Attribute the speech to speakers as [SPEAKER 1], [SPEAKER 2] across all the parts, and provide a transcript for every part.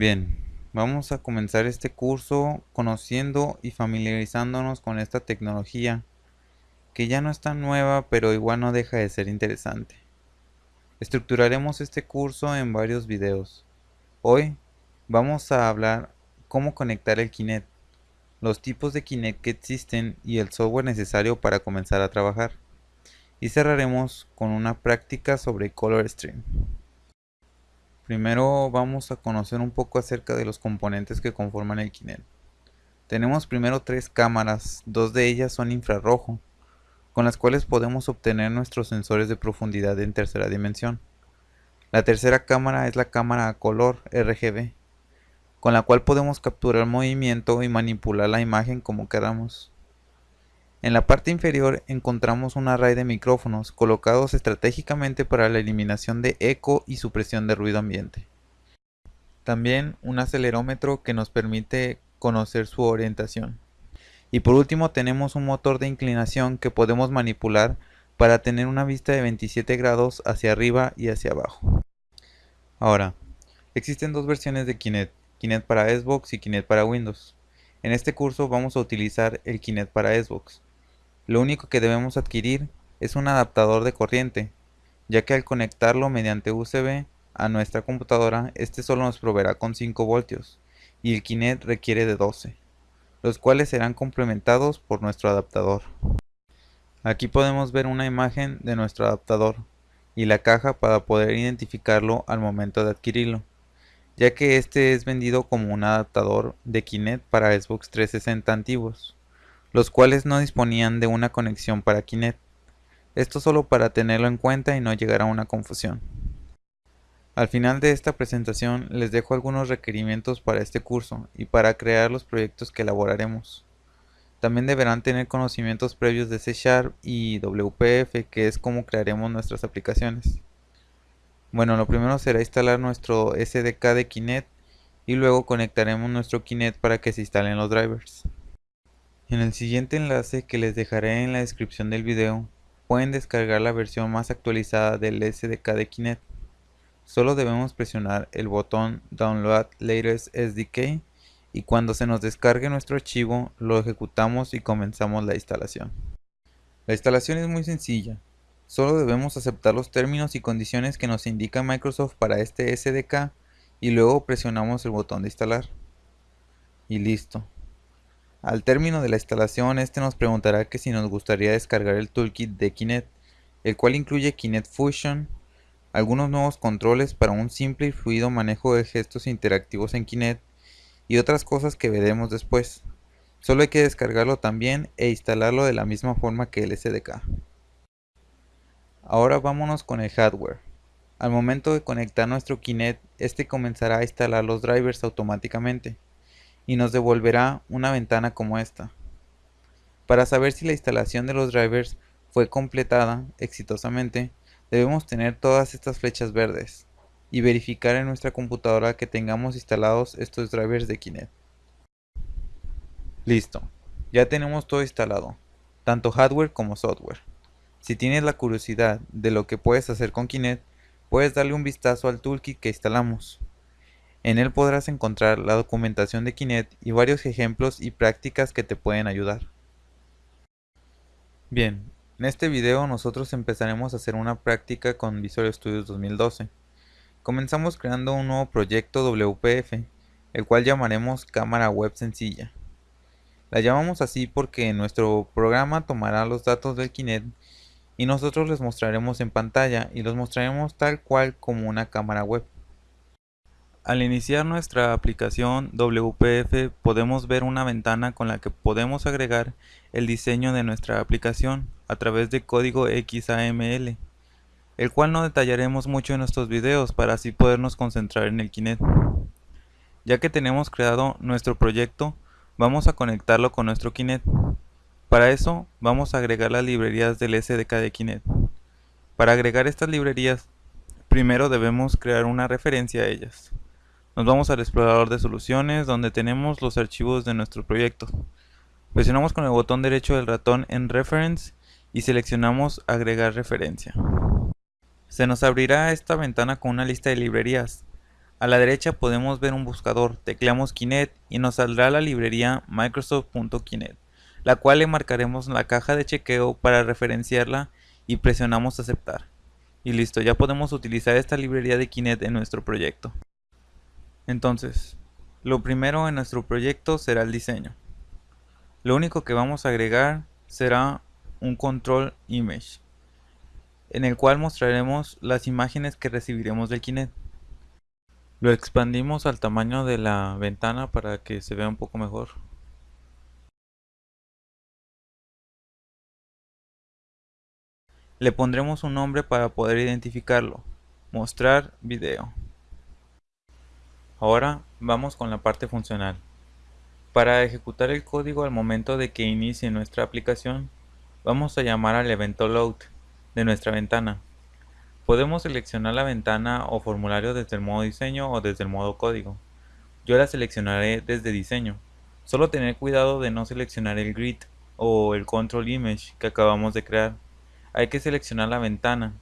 [SPEAKER 1] Bien, vamos a comenzar este curso conociendo y familiarizándonos con esta tecnología que ya no es tan nueva pero igual no deja de ser interesante. Estructuraremos este curso en varios videos. Hoy vamos a hablar cómo conectar el Kinect, los tipos de Kinect que existen y el software necesario para comenzar a trabajar. Y cerraremos con una práctica sobre Color Stream. Primero vamos a conocer un poco acerca de los componentes que conforman el Kinect. Tenemos primero tres cámaras, dos de ellas son infrarrojo, con las cuales podemos obtener nuestros sensores de profundidad en tercera dimensión. La tercera cámara es la cámara a color RGB, con la cual podemos capturar movimiento y manipular la imagen como queramos. En la parte inferior encontramos un array de micrófonos colocados estratégicamente para la eliminación de eco y supresión de ruido ambiente. También un acelerómetro que nos permite conocer su orientación. Y por último tenemos un motor de inclinación que podemos manipular para tener una vista de 27 grados hacia arriba y hacia abajo. Ahora, existen dos versiones de Kinect, Kinect para Xbox y Kinect para Windows. En este curso vamos a utilizar el Kinect para Xbox. Lo único que debemos adquirir es un adaptador de corriente, ya que al conectarlo mediante USB a nuestra computadora, este solo nos proveerá con 5 voltios y el Kinect requiere de 12, los cuales serán complementados por nuestro adaptador. Aquí podemos ver una imagen de nuestro adaptador y la caja para poder identificarlo al momento de adquirirlo, ya que este es vendido como un adaptador de Kinect para Xbox 360 antiguos los cuales no disponían de una conexión para Kinect. Esto solo para tenerlo en cuenta y no llegar a una confusión. Al final de esta presentación les dejo algunos requerimientos para este curso y para crear los proyectos que elaboraremos. También deberán tener conocimientos previos de C Sharp y WPF que es como crearemos nuestras aplicaciones. Bueno, lo primero será instalar nuestro SDK de Kinect y luego conectaremos nuestro Kinect para que se instalen los drivers. En el siguiente enlace que les dejaré en la descripción del video, pueden descargar la versión más actualizada del SDK de Kinect. Solo debemos presionar el botón Download Latest SDK y cuando se nos descargue nuestro archivo lo ejecutamos y comenzamos la instalación. La instalación es muy sencilla, solo debemos aceptar los términos y condiciones que nos indica Microsoft para este SDK y luego presionamos el botón de instalar. Y listo. Al término de la instalación, este nos preguntará que si nos gustaría descargar el toolkit de Kinect, el cual incluye Kinect Fusion, algunos nuevos controles para un simple y fluido manejo de gestos interactivos en Kinect y otras cosas que veremos después. Solo hay que descargarlo también e instalarlo de la misma forma que el SDK. Ahora vámonos con el hardware. Al momento de conectar nuestro Kinect, este comenzará a instalar los drivers automáticamente y nos devolverá una ventana como esta. Para saber si la instalación de los drivers fue completada exitosamente, debemos tener todas estas flechas verdes y verificar en nuestra computadora que tengamos instalados estos drivers de Kinect. Listo, ya tenemos todo instalado, tanto hardware como software. Si tienes la curiosidad de lo que puedes hacer con Kinect, puedes darle un vistazo al toolkit que instalamos. En él podrás encontrar la documentación de Kinect y varios ejemplos y prácticas que te pueden ayudar. Bien, en este video nosotros empezaremos a hacer una práctica con Visual Studio 2012. Comenzamos creando un nuevo proyecto WPF, el cual llamaremos cámara web sencilla. La llamamos así porque nuestro programa tomará los datos del Kinect y nosotros les mostraremos en pantalla y los mostraremos tal cual como una cámara web. Al iniciar nuestra aplicación WPF podemos ver una ventana con la que podemos agregar el diseño de nuestra aplicación a través de código XAML, el cual no detallaremos mucho en nuestros videos para así podernos concentrar en el Kinect. Ya que tenemos creado nuestro proyecto, vamos a conectarlo con nuestro Kinect. Para eso vamos a agregar las librerías del SDK de Kinect. Para agregar estas librerías, primero debemos crear una referencia a ellas. Nos vamos al explorador de soluciones donde tenemos los archivos de nuestro proyecto. Presionamos con el botón derecho del ratón en Reference y seleccionamos Agregar referencia. Se nos abrirá esta ventana con una lista de librerías. A la derecha podemos ver un buscador, tecleamos Kinect y nos saldrá la librería Microsoft.Kinect la cual le marcaremos la caja de chequeo para referenciarla y presionamos aceptar. Y listo, ya podemos utilizar esta librería de Kinect en nuestro proyecto. Entonces, lo primero en nuestro proyecto será el diseño. Lo único que vamos a agregar será un control image, en el cual mostraremos las imágenes que recibiremos del Kinect. Lo expandimos al tamaño de la ventana para que se vea un poco mejor. Le pondremos un nombre para poder identificarlo. Mostrar video. Ahora vamos con la parte funcional. Para ejecutar el código al momento de que inicie nuestra aplicación, vamos a llamar al evento load de nuestra ventana. Podemos seleccionar la ventana o formulario desde el modo diseño o desde el modo código. Yo la seleccionaré desde diseño. Solo tener cuidado de no seleccionar el grid o el control image que acabamos de crear hay que seleccionar la ventana.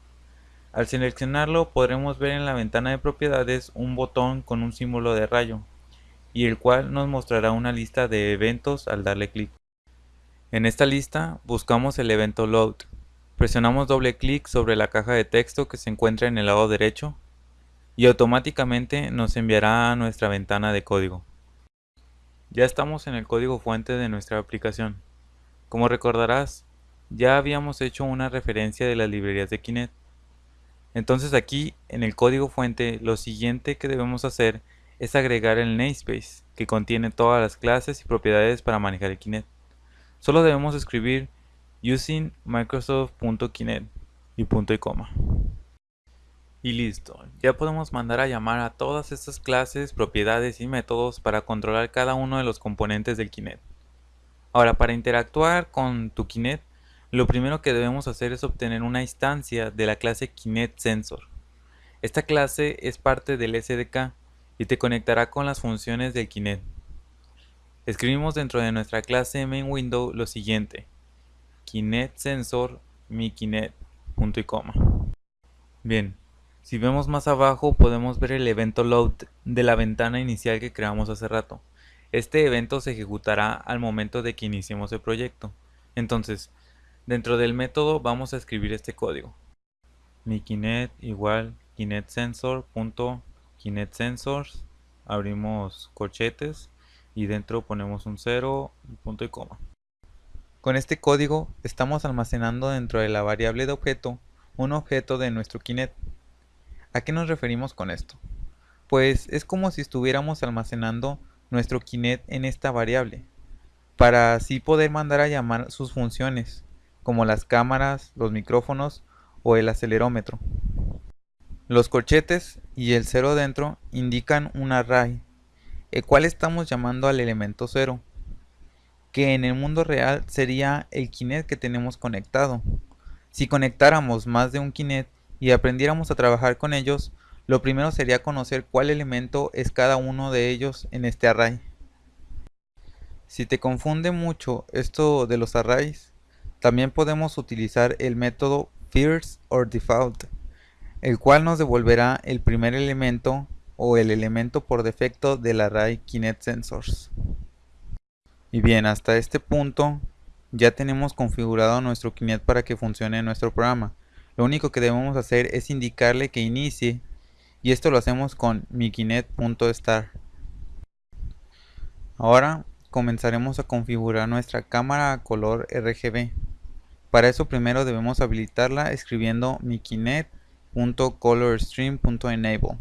[SPEAKER 1] Al seleccionarlo podremos ver en la ventana de propiedades un botón con un símbolo de rayo y el cual nos mostrará una lista de eventos al darle clic. En esta lista buscamos el evento load. Presionamos doble clic sobre la caja de texto que se encuentra en el lado derecho y automáticamente nos enviará a nuestra ventana de código. Ya estamos en el código fuente de nuestra aplicación. Como recordarás, ya habíamos hecho una referencia de las librerías de Kinect. Entonces aquí en el código fuente lo siguiente que debemos hacer es agregar el namespace que contiene todas las clases y propiedades para manejar el Kinect. Solo debemos escribir using microsoft.kinect y punto y coma. Y listo, ya podemos mandar a llamar a todas estas clases, propiedades y métodos para controlar cada uno de los componentes del Kinect. Ahora para interactuar con tu Kinect lo primero que debemos hacer es obtener una instancia de la clase Kinect Sensor. Esta clase es parte del SDK y te conectará con las funciones del Kinect. Escribimos dentro de nuestra clase main window lo siguiente: Kinect y coma. Bien, si vemos más abajo podemos ver el evento load de la ventana inicial que creamos hace rato. Este evento se ejecutará al momento de que iniciemos el proyecto. Entonces, Dentro del método vamos a escribir este código. Mi kinet igual kinetsensor.kinetsensors abrimos corchetes y dentro ponemos un 0, punto y coma. Con este código estamos almacenando dentro de la variable de objeto un objeto de nuestro Kinect. ¿A qué nos referimos con esto? Pues es como si estuviéramos almacenando nuestro Kinect en esta variable, para así poder mandar a llamar sus funciones como las cámaras, los micrófonos o el acelerómetro. Los corchetes y el cero dentro indican un array, el cual estamos llamando al elemento 0, que en el mundo real sería el Kinect que tenemos conectado. Si conectáramos más de un Kinect y aprendiéramos a trabajar con ellos, lo primero sería conocer cuál elemento es cada uno de ellos en este array. Si te confunde mucho esto de los arrays, también podemos utilizar el método first or default, el cual nos devolverá el primer elemento o el elemento por defecto del array Kinect Sensors. Y bien, hasta este punto ya tenemos configurado nuestro Kinect para que funcione en nuestro programa. Lo único que debemos hacer es indicarle que inicie y esto lo hacemos con mikinet.start. Ahora comenzaremos a configurar nuestra cámara a color RGB. Para eso primero debemos habilitarla escribiendo mikinet.colorstream.enable.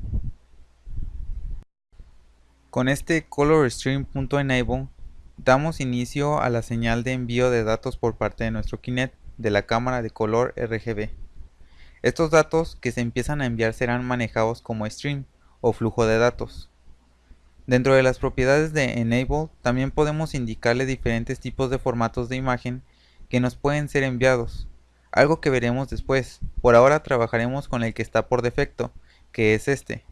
[SPEAKER 1] Con este colorstream.enable damos inicio a la señal de envío de datos por parte de nuestro Kinect de la cámara de color RGB. Estos datos que se empiezan a enviar serán manejados como stream o flujo de datos. Dentro de las propiedades de Enable también podemos indicarle diferentes tipos de formatos de imagen que nos pueden ser enviados, algo que veremos después. Por ahora trabajaremos con el que está por defecto, que es este.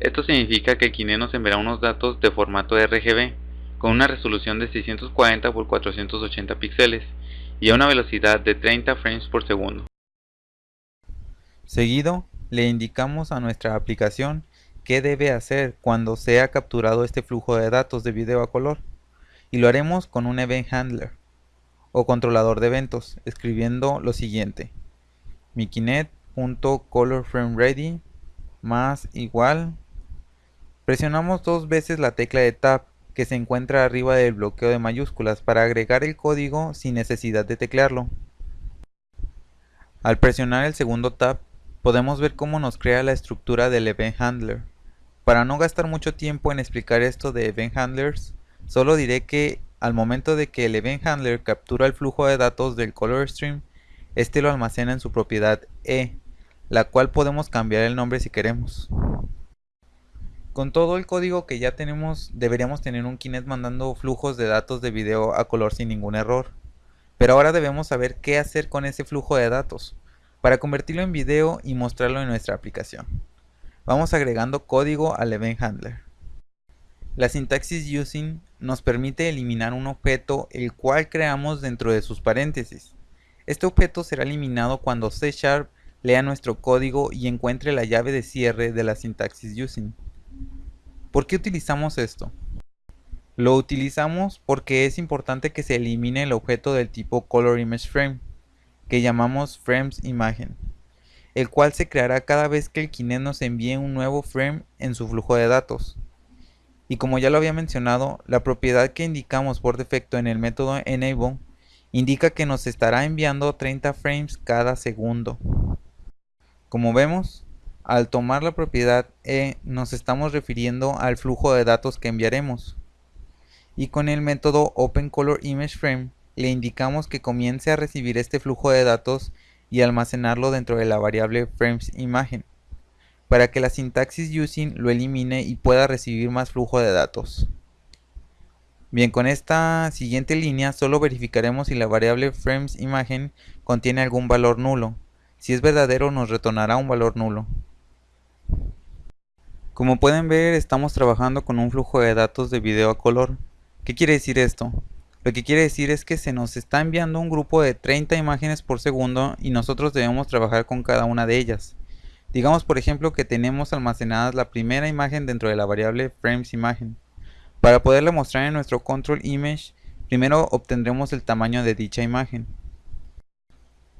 [SPEAKER 2] Esto significa que Kinect nos enviará unos datos de formato RGB con una resolución de 640 x 480 píxeles y a una velocidad de 30 frames por segundo.
[SPEAKER 1] Seguido, le indicamos a nuestra aplicación qué debe hacer cuando sea capturado este flujo de datos de video a color y lo haremos con un Event Handler o controlador de eventos escribiendo lo siguiente. mikinet.colorFrameReady más igual. Presionamos dos veces la tecla de Tab que se encuentra arriba del bloqueo de mayúsculas para agregar el código sin necesidad de teclearlo. Al presionar el segundo Tab podemos ver cómo nos crea la estructura del Event Handler. Para no gastar mucho tiempo en explicar esto de Event Handlers, solo diré que al momento de que el Event Handler captura el flujo de datos del Color Stream, este lo almacena en su propiedad E, la cual podemos cambiar el nombre si queremos. Con todo el código que ya tenemos, deberíamos tener un Kinect mandando flujos de datos de video a color sin ningún error. Pero ahora debemos saber qué hacer con ese flujo de datos para convertirlo en video y mostrarlo en nuestra aplicación. Vamos agregando código al Event Handler. La sintaxis using nos permite eliminar un objeto el cual creamos dentro de sus paréntesis. Este objeto será eliminado cuando C Sharp lea nuestro código y encuentre la llave de cierre de la sintaxis using. ¿Por qué utilizamos esto? Lo utilizamos porque es importante que se elimine el objeto del tipo ColorImageFrame que llamamos frames imagen, el cual se creará cada vez que el Kinect nos envíe un nuevo frame en su flujo de datos. Y como ya lo había mencionado, la propiedad que indicamos por defecto en el método enable indica que nos estará enviando 30 frames cada segundo. Como vemos, al tomar la propiedad e nos estamos refiriendo al flujo de datos que enviaremos. Y con el método openColorImageFrame le indicamos que comience a recibir este flujo de datos y almacenarlo dentro de la variable FramesImagen, para que la sintaxis using lo elimine y pueda recibir más flujo de datos. Bien, con esta siguiente línea solo verificaremos si la variable FramesImagen contiene algún valor nulo. Si es verdadero nos retornará un valor nulo. Como pueden ver estamos trabajando con un flujo de datos de video a color. ¿Qué quiere decir esto? Lo que quiere decir es que se nos está enviando un grupo de 30 imágenes por segundo y nosotros debemos trabajar con cada una de ellas. Digamos por ejemplo que tenemos almacenadas la primera imagen dentro de la variable FramesImagen. Para poderla mostrar en nuestro control image, primero obtendremos el tamaño de dicha imagen.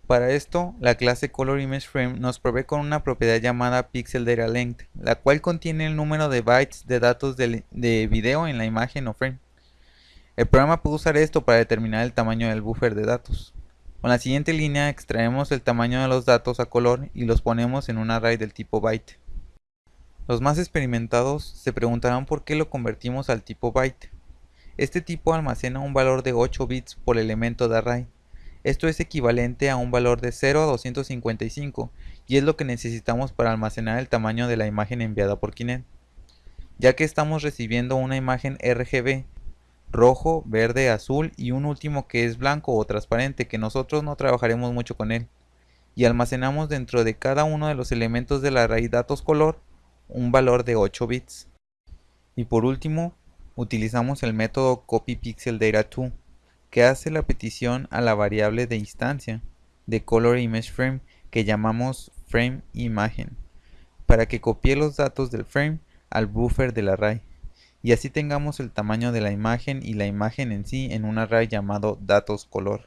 [SPEAKER 1] Para esto, la clase ColorImageFrame nos provee con una propiedad llamada PixelDataLength, la cual contiene el número de bytes de datos de, de video en la imagen o frame. El programa puede usar esto para determinar el tamaño del buffer de datos. Con la siguiente línea extraemos el tamaño de los datos a color y los ponemos en un array del tipo byte. Los más experimentados se preguntarán por qué lo convertimos al tipo byte. Este tipo almacena un valor de 8 bits por elemento de array. Esto es equivalente a un valor de 0 a 255 y es lo que necesitamos para almacenar el tamaño de la imagen enviada por Kinect. Ya que estamos recibiendo una imagen RGB rojo, verde, azul y un último que es blanco o transparente que nosotros no trabajaremos mucho con él. Y almacenamos dentro de cada uno de los elementos de la raíz datos color un valor de 8 bits. Y por último, utilizamos el método copyPixelData2 que hace la petición a la variable de instancia de ColorImageFrame que llamamos FrameImagen para que copie los datos del frame al buffer del array y así tengamos el tamaño de la imagen y la imagen en sí en un array llamado datos color.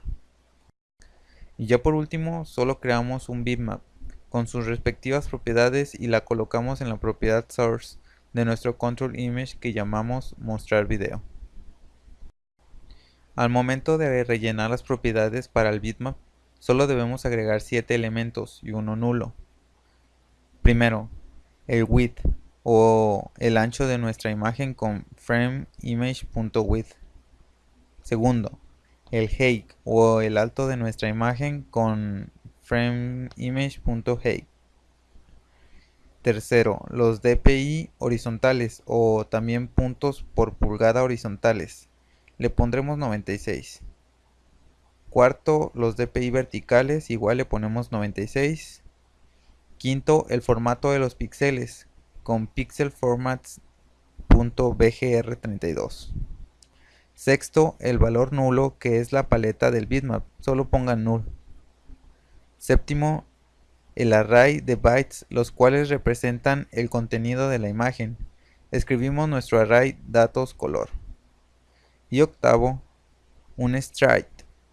[SPEAKER 1] Y ya por último solo creamos un bitmap con sus respectivas propiedades y la colocamos en la propiedad source de nuestro control image que llamamos mostrar video. Al momento de rellenar las propiedades para el bitmap, solo debemos agregar 7 elementos y uno nulo. Primero, el width, o el ancho de nuestra imagen con frameImage.width. Segundo, el height o el alto de nuestra imagen con frameImage.height. Tercero, los DPI horizontales o también puntos por pulgada horizontales. Le pondremos 96. Cuarto, los DPI verticales, igual le ponemos 96. Quinto, el formato de los píxeles con pixel formats.bgr32. Sexto, el valor nulo que es la paleta del bitmap, solo pongan null. Séptimo, el array de bytes, los cuales representan el contenido de la imagen. Escribimos nuestro array datos color. Y octavo, un stride,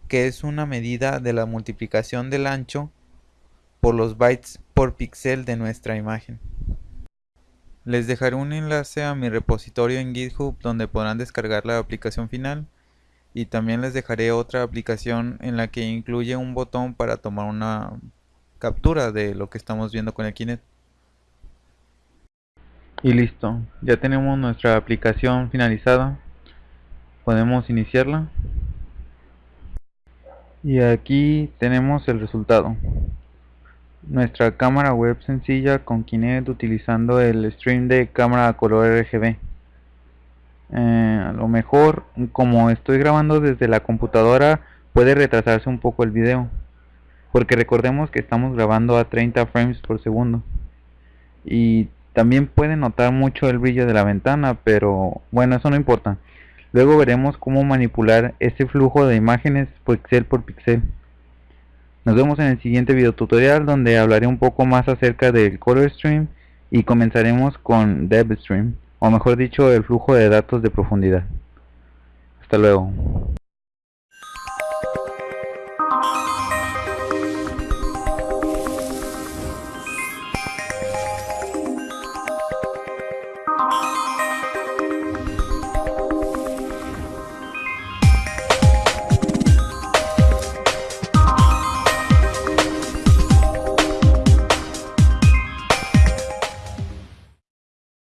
[SPEAKER 1] que es una medida de la multiplicación del ancho por los bytes por píxel de nuestra imagen. Les dejaré un enlace a mi repositorio en GitHub donde podrán descargar la aplicación final y también les dejaré otra aplicación en la que incluye un botón para tomar una captura de lo que estamos viendo con el Kinect. Y listo, ya tenemos nuestra aplicación finalizada. Podemos iniciarla. Y aquí tenemos el resultado nuestra cámara web sencilla con Kinect utilizando el stream de cámara color RGB. Eh, a lo mejor, como estoy grabando desde la computadora, puede retrasarse un poco el video. Porque recordemos que estamos grabando a 30 frames por segundo. Y también puede notar mucho el brillo de la ventana, pero bueno, eso no importa. Luego veremos cómo manipular ese flujo de imágenes pixel por pixel. Nos vemos en el siguiente video tutorial donde hablaré un poco más acerca del Color Stream y comenzaremos con DevStream, o mejor dicho el flujo de datos de profundidad. Hasta luego.